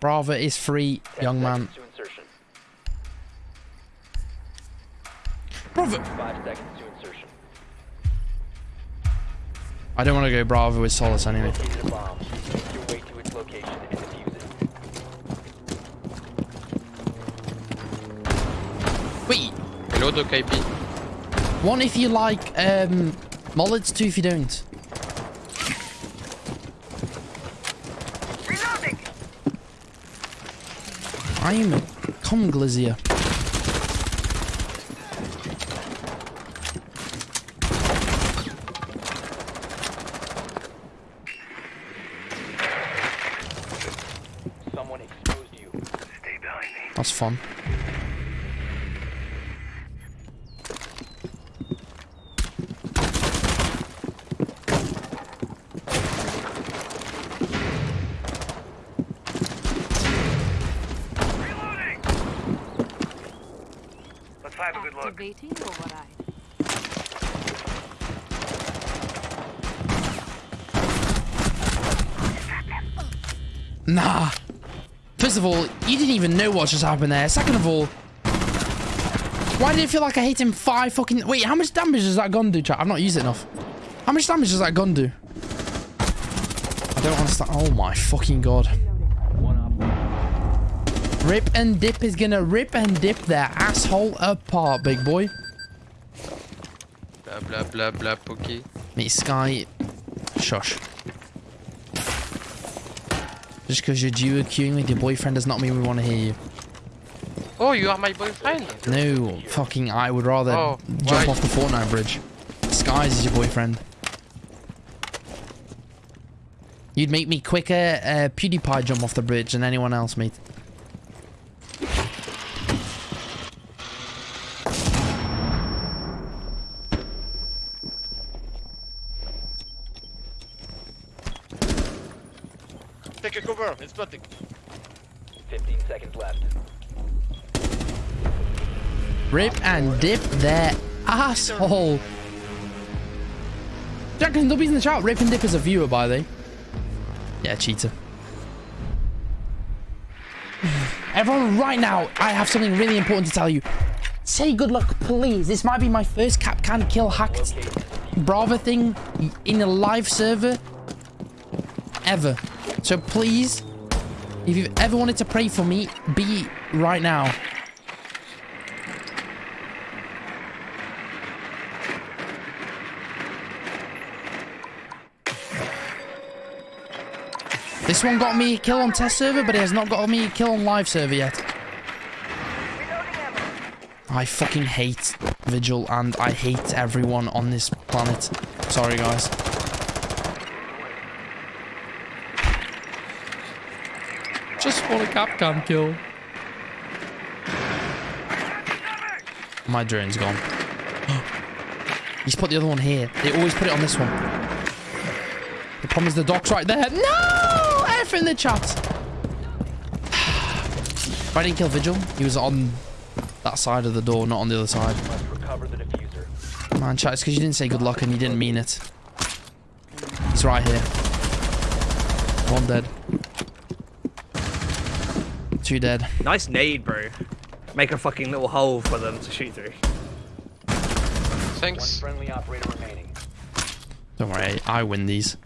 Bravo is free, young man. seconds To insertion. Bravo. Five seconds to insertion. I don't want to go Bravo with Solis anyway. Located a bomb. Make your way to its location and defuse it. Wait, Hello, Doc IP. one if you like um, mullets, two if you don't. I'm cum glazier. Someone exposed you. That's fun. Have a good look. Activating override. Nah. First of all, you didn't even know what just happened there. Second of all, why did it feel like I hit him five fucking... Wait, how much damage does that gun do, chat? I've not used it enough. How much damage does that gun do? I don't understand. Oh my fucking god. Rip and Dip is gonna rip and dip their asshole apart, big boy. Blah blah blah blah pokey. Mate, Sky, shush. Just because you're duo queuing with your boyfriend does not mean we want to hear you. Oh, you are my boyfriend. No, fucking, I would rather Oh, jump why? off the Fortnite bridge. Skies is your boyfriend. You'd make me quicker uh, PewDiePie jump off the bridge than anyone else, mate. Take cover, it's planting. 15 seconds left. Rip and dip their asshole. Jackson, don't in the chat. Rip and dip is a viewer, by the way. Yeah, cheater. Everyone, right now, I have something really important to tell you. Say good luck, please. This might be my first cap can kill hacked Brava thing in a live server ever. So please, if you've ever wanted to pray for me, be right now. This one got me a kill on test server, but it has not got me a kill on live server yet. I fucking hate Vigil and I hate everyone on this planet. Sorry, guys. Just want a Capcom kill. My drone's gone. He's put the other one here. They always put it on this one. The problem is the dock's right there. No! F in the chat. If I didn't kill Vigil, he was on that side of the door, not on the other side. Man, chat, it's because you didn't say good luck and you didn't mean it. He's right here. One dead. Two dead. Nice nade, bro. Make a fucking little hole for them to shoot through. Thanks. One friendly operator remaining. Don't worry, I win these.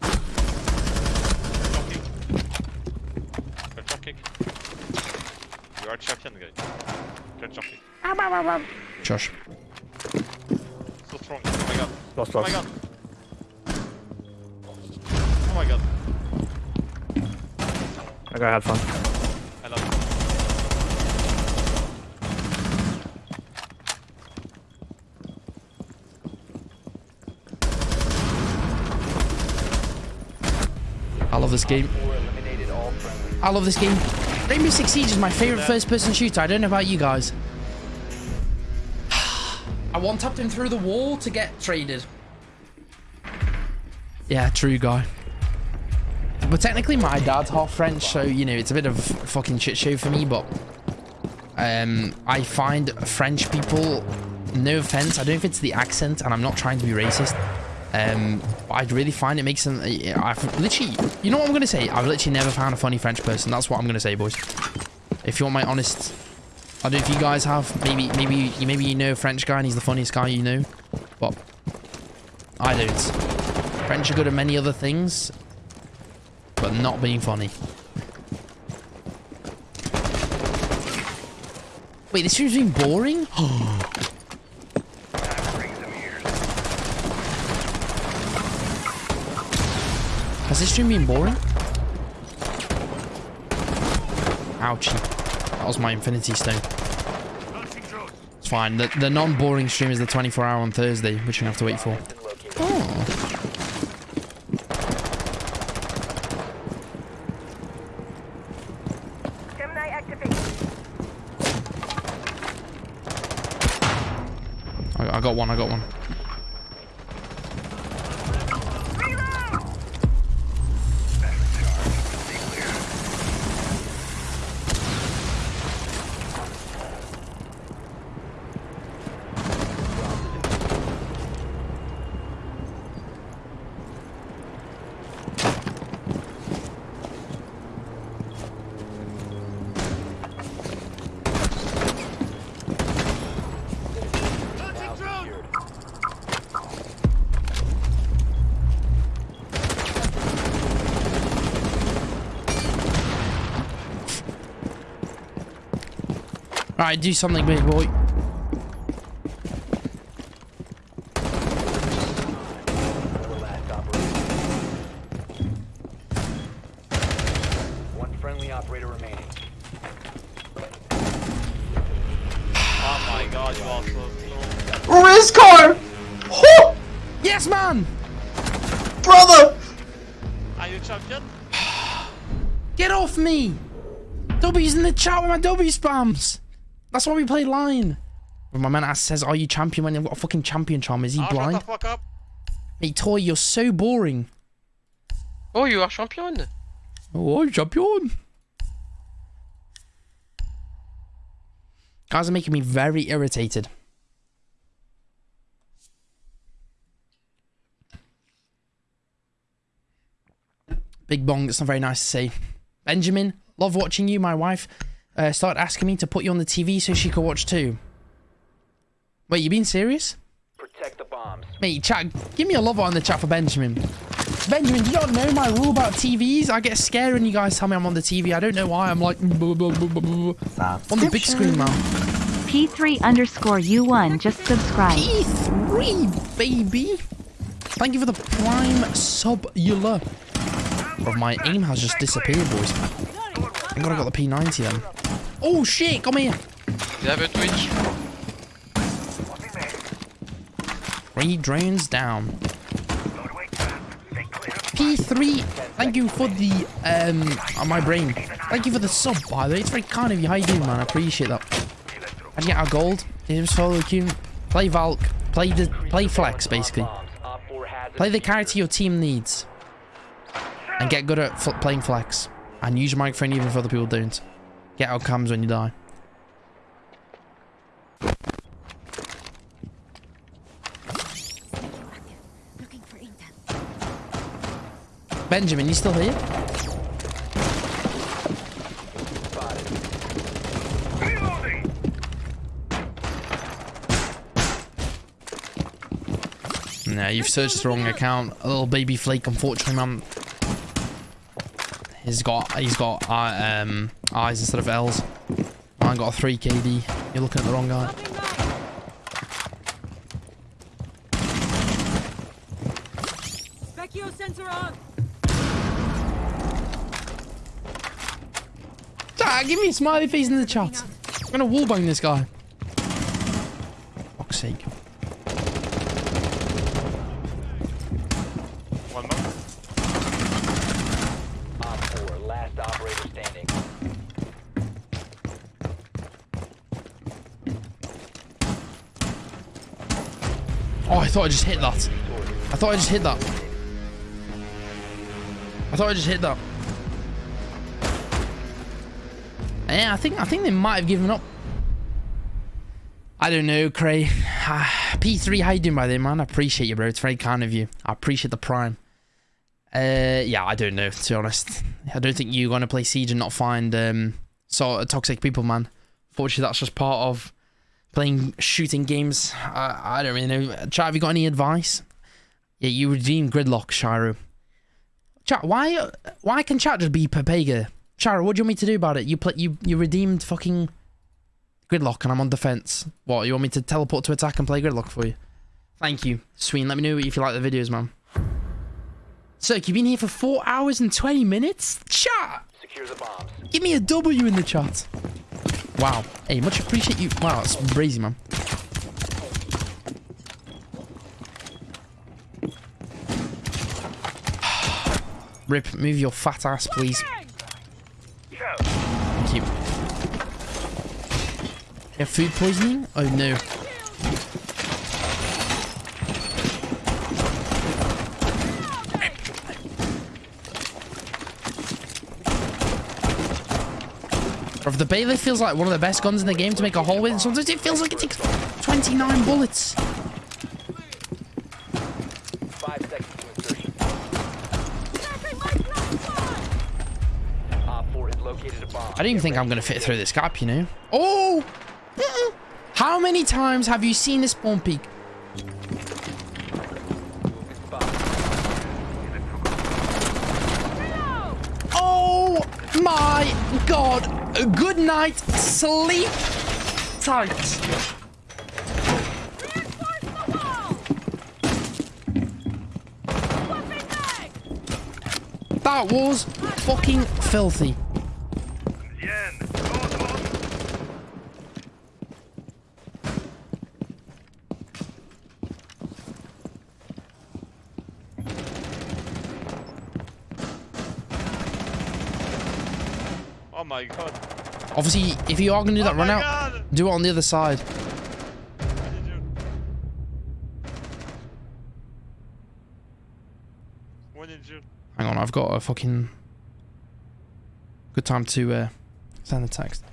Jump kick. Good jump kick. You are champion, guy. Good jump. Josh. So strong. Oh my god. Lost, Oh my god. Oh my god. Okay, I had fun. I love it. I love this game. I love this game. Rainbow Six Siege is my favorite first-person shooter. I don't know about you guys. I one-tapped him through the wall to get traded. Yeah, true guy. But technically, my dad's half French, so you know it's a bit of a fucking shit show for me. But um, I find French people, no offense, I don't know if it's the accent, and I'm not trying to be racist, Um, I really find it makes them. Uh, I've literally, you know what I'm gonna say? I've literally never found a funny French person. That's what I'm gonna say, boys. If you want my honest, I don't know if you guys have. Maybe, maybe, you maybe you know a French guy and he's the funniest guy you know, but I don't. French are good at many other things, but not being funny. Wait, this stream's been boring? Has this stream been boring? Ouchie. That was my infinity stone. It's fine. The, the non-boring stream is the 24 hour on Thursday, which you have to wait for. Oh. I got one, I got one. Alright, do something, big boy. Four last operator. One friendly operator remaining. Oh my god, you are so slow. Race car! Oh, Yes, man! brother! Are you champion? Get off me! W's in the chat with my W spams! That's why we play line. When my man asks, says, Are you champion when you've got a fucking champion charm? Is he Oh, shut the blind? fuck up. Hey, Toy, you're so boring. Oh, you are champion. Oh, I'm champion. Guys are making me very irritated. Big bong, it's not very nice to say. Benjamin, love watching you. My wife uh, started asking me to put you on the TV so she could watch too. Wait, you being serious? Protect the bombs. Mate, chat, give me a love on the chat for Benjamin. Benjamin, do you not know my rule about TVs? I get scared when you guys tell me I'm on the TV. I don't know why. I'm like, blah, blah, blah, blah, blah. on the big screen, man. P3 underscore U1 just subscribe. P3, baby. Thank you for the prime sub-ula. Bro, my aim has just disappeared, boys. I gotta got the P90 then. Oh shit, come here. They have a Twitch. Three drones down. P3, thank you for the, um, on my brain. Thank you for the sub, by the way. It's very kind of you. How you doing, man? I appreciate that. You get our gold? James follow Q. Play Valk. Play the, play Flex, basically. Bombs. Op 4 has Play the character your team needs. And get good at fl playing Flex. And use your microphone even if other people don't. Get outcomes when you die. Benjamin, you still here? Nah, you've searched the wrong account. A little baby flake, unfortunately, man. He's got he's got uh, um eyes instead of L's. Mine got a 3 KD. You're looking at the wrong guy. Specchio sensor on. Ah, give me a smiley face in the chat. I'm gonna wallbang this guy. Fuck's sake. One more. Op 4, last standing. Oh, I thought I just hit that. I thought I just hit that. I thought I just hit that. Yeah, I think I think they might have given up. I don't know, Cray. Ah, P3, how you doing by the way, man? I appreciate you, bro. It's very kind of you. I appreciate the prime. Uh, yeah, I don't know, to be honest. I don't think you're going to play Siege and not find um, sort of toxic people, man. Fortunately, that's just part of playing shooting games. I, I don't really know. Chat, have you got any advice? Yeah, you redeem Gridlock, Shiro. Chat, why why can chat just be Pepega? Shiro, what do you want me to do about it? You play, you you redeemed fucking Gridlock and I'm on defense. What, you want me to teleport to attack and play Gridlock for you? Thank you. Sween, let me know if you like the videos, man. Cirque, you've been here for 4 hours and 20 minutes? Chat! Secure the bombs. Give me a W in the chat. Wow. Hey, much appreciate you. Wow, that's crazy, man. Rip, move your fat ass, please. Thank you. Yeah, food poisoning? Oh no. The Bailiff feels like one of the best guns in the game to make a hole with. Sometimes it feels like it takes 29 bullets. Five seconds to insertion. Op 4 has located a bomb. I don't even think I'm going to fit through this gap, you know? Oh! Mm-mm. How many times have you seen this spawn peak? Oh my god! Good night, sleep tight. That was fucking filthy. Oh my god. Obviously, if you are going to do that oh run out, god! do it on the other side. What did you? What did you? Hang on, I've got a fucking good time to uh, send the text.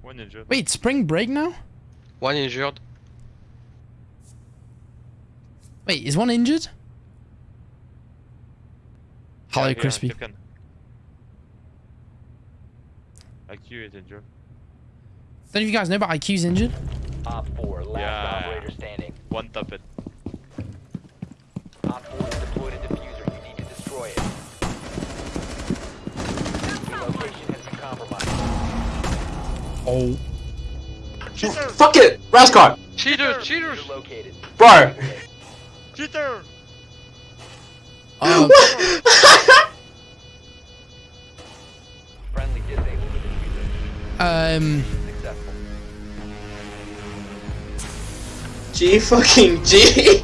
One ninja. Wait, spring break now? One injured. Wait, is one injured? Hello, Yeah, yeah, Crispy. Captain. IQ is injured. Don't you guys know, about IQ's injured. Op 4, last Yeah. operator standing. One top it. Op 4 has deployed a diffuser. You need to destroy it. Your location has been compromised. Oh. Cheater! Fuck it! Rascot! Cheaters, cheaters! Diffuser located. Bro! Cheater! Um, Friendly disabled the diffuser. um, G fucking G!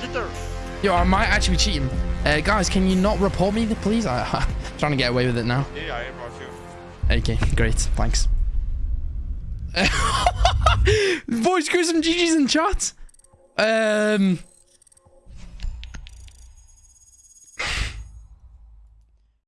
Cheater! yo, I might actually be cheating. Uh, guys, can you not report me, please? I, I'm trying to get away with it now. Yeah, I brought you. Okay, great. Thanks. Boys, go some GG's in chat. Um,